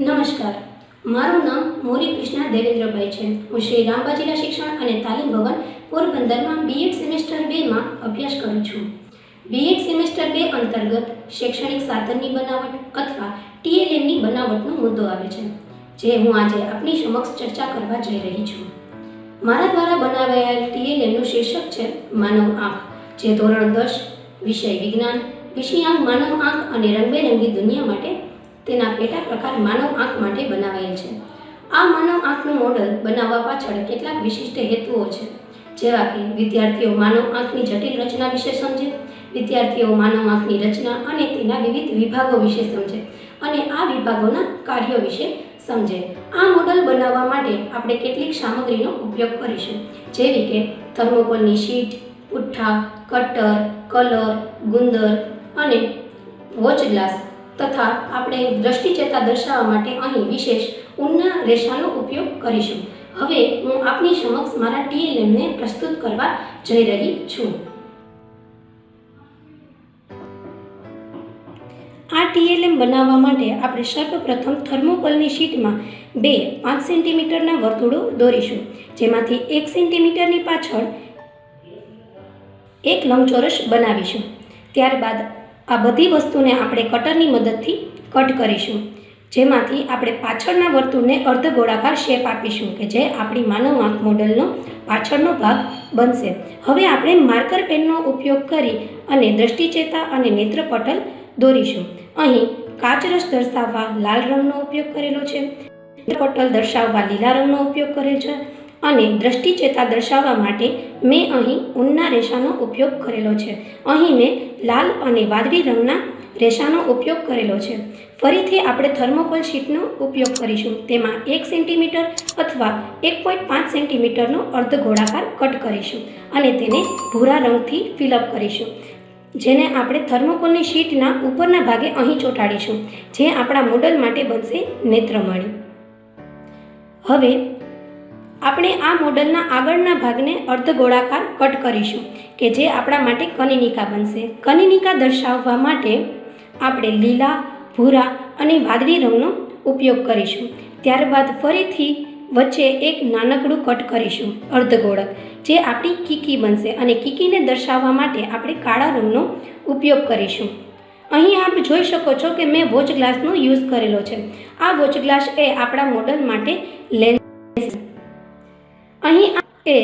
નમસ્કાર. મારું નામ મોરી કૃષ્ણા દેવેન્દ્રભાઈ છે. હું શ્રી રામબાજીના શિક્ષણ અને તાલીમ ભવન પોરબંદરમાં બીએડ સેમેસ્ટર બેમાં અભ્યાસ કરું છું. બીએડ સેમેસ્ટર બે અંતર્ગત શૈક્ષણિક સાધનની બનાવટ અથવા ટીએલએમની બનાવટનો મુદ્દો આવે છે, જે હું આજે આપની સમક્ષ ચર્ચા કરવા જઈ રહી છું. મારા દ્વારા બનાવાયેલ ટીએલએમનું શીર્ષક છે માનવ આંખ, જે ધોરણ દસ, વિષય વિજ્ઞાન વિષયાંક માનવ આંખ અને રંગબેરંગી દુનિયા માટે તેના પેટા પ્રકાર માનવ આંખ માટે બનાવાયેલ છે. આ માનવ આંખનું મોડલ બનાવવા પાછળ કેટલાક વિશિષ્ટ હેતુઓ છે. જેવા કે વિદ્યાર્થીઓ માનવ આંખની જટિલ રચના વિશે સમજે, વિદ્યાર્થીઓ માનવ આંખની રચના અને તેના વિવિધ વિભાગો વિશે સમજે અને આ વિભાગોના કાર્યો વિશે સમજે. આ મોડલ બનાવવા માટે આપણે કેટલીક સામગ્રીનો ઉપયોગ કરીશું. જેવી કે થર્મોકોલની શીટ, પુઠ્ઠા, કટર, કલર, ગુંદર અને વોચ ગ્લાસ. તથા આપણે દ્રષ્ટિચેતા દર્શાવવા માટે અહીં વિશેષ ઊનના રેસાનો ઉપયોગ કરીશું. હવે હું આપની સમક્ષ મારા ટીએલએમને પ્રસ્તુત કરવા જઈ રહી છું. આ ટીએલએમ બનાવવા માટે આપણે સર્વપ્રથમ થર્મોકોલની શીટમાં બે પાંચ સેન્ટીમીટરના વર્તુળો દોરીશું, જેમાંથી એક સેન્ટીમીટરની પાછળ એક લંબચોરસ બનાવીશું. ત્યારબાદ આ બધી વસ્તુને આપણે કટરની મદદથી કટ કરીશું. જેમાંથી આપણે પાછળના વર્તુળને અર્ધ ગોળાકાર શેપ આપીશું કે જે આપણી માનવ આંખ મોડલનો પાછળનો ભાગ બનશે. હવે આપણે માર્કર પેનનો ઉપયોગ કરી અને દ્રષ્ટિચેતા અને નેત્રપટલ દોરીશું. અહીં કાચરસ દર્શાવવા લાલ રંગનો ઉપયોગ કરેલો છે. નેત્રપટલ દર્શાવવા લીલા રંગનો ઉપયોગ કરેલ છે. અને દ્રષ્ટિચેતા દર્શાવવા માટે મેં અહીં ઊનના રેશાનો ઉપયોગ કરેલો છે. અહીં મેં લાલ અને વાદળી રંગના રેસાનો ઉપયોગ કરેલો છે. ફરીથી આપણે થર્મોકોલ શીટનો ઉપયોગ કરીશું. તેમાં એક સેન્ટીમીટર અથવા એક પોઈન્ટ પાંચ સેન્ટીમીટરનો અર્ધ ગોળાકાર કટ કરીશું અને તેને ભૂરા રંગથી ફિલઅપ કરીશું. જેને આપણે થર્મોકોલની શીટના ઉપરના ભાગે અહીં ચોંટાડીશું, જે આપણા મોડલ માટે બનશે નેત્રમણી. હવે આપણે આ મોડલના આગળના ભાગને અર્ધગોળાકાર કટ કરીશું, કે જે આપણા માટે કનિનિકા બનશે. કનિનિકા દર્શાવવા માટે આપણે લીલા, ભૂરા અને વાદળી રંગનો ઉપયોગ કરીશું. ત્યારબાદ ફરીથી વચ્ચે એક નાનકડું કટ કરીશું, અર્ધગોળક, જે આપણી કીકી બનશે અને કીકીને દર્શાવવા માટે આપણે કાળા રંગનો ઉપયોગ કરીશું. અહીં આપ જોઈ શકો છો કે મેં વોચ ગ્લાસનો યુઝ કરેલો છે. આ વોચ ગ્લાસ એ આપણા મોડલ માટે લેન્સ અહીં એ,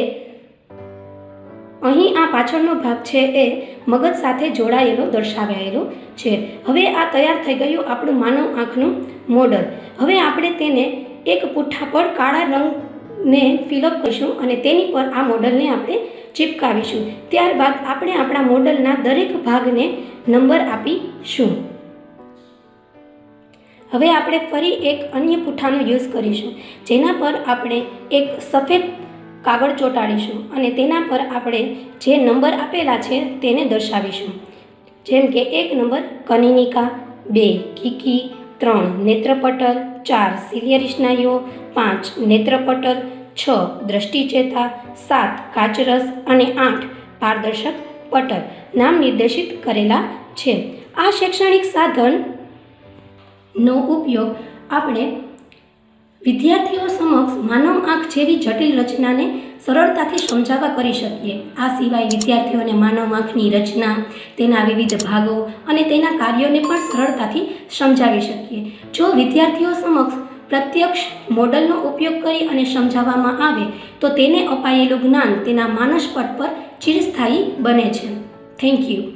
અહીં આ પાછળનો ભાગ છે એ મગજ સાથે જોડાયેલો દર્શાવાયેલો છે. હવે આ તૈયાર થઈ ગયું આપણું માનવ આંખનું મોડલ. હવે આપણે તેને એક પુઠ્ઠા પર કાળા રંગને ફિલઅપ કરીશું અને તેની પર આ મોડલને આપણે ચિપકાવીશું. ત્યારબાદ આપણે આપણા મોડલના દરેક ભાગને નંબર આપીશું. હવે આપણે ફરી એક અન્ય પૂઠાનો યુઝ કરીશું, જેના પર આપણે એક સફેદ કાગળ ચોંટાડીશું અને તેના પર આપણે જે નંબર આપેલા છે તેને દર્શાવીશું. જેમ કે એક નંબર, કનિનિકા, બે, કીકી, ત્રણ, નેત્રપટલ, ચાર સિલિયરિષ્નાયુઓ પાંચ, નેત્રપટલ, છ, દ્રષ્ટિચેતા, સાત, કાચરસ અને આઠ, પારદર્શક પટલ નામ નિર્દેશિત કરેલા છે. આ શૈક્ષણિક સાધનનો ઉપયોગ આપણે વિદ્યાર્થીઓ સમક્ષ માનવ આંખ જેવી જટિલ રચનાને સરળતાથી સમજાવવા કરી શકીએ. આ સિવાય વિદ્યાર્થીઓને માનવ આંખની રચના, તેના વિવિધ ભાગો અને તેના કાર્યોને પણ સરળતાથી સમજાવી શકીએ. જો વિદ્યાર્થીઓ સમક્ષ પ્રત્યક્ષ મોડલનો ઉપયોગ કરી અને સમજાવવામાં આવે, તો તેને અપાયેલું જ્ઞાન તેના માનસપટ પર ચિરસ્થાયી બને છે. Thank you.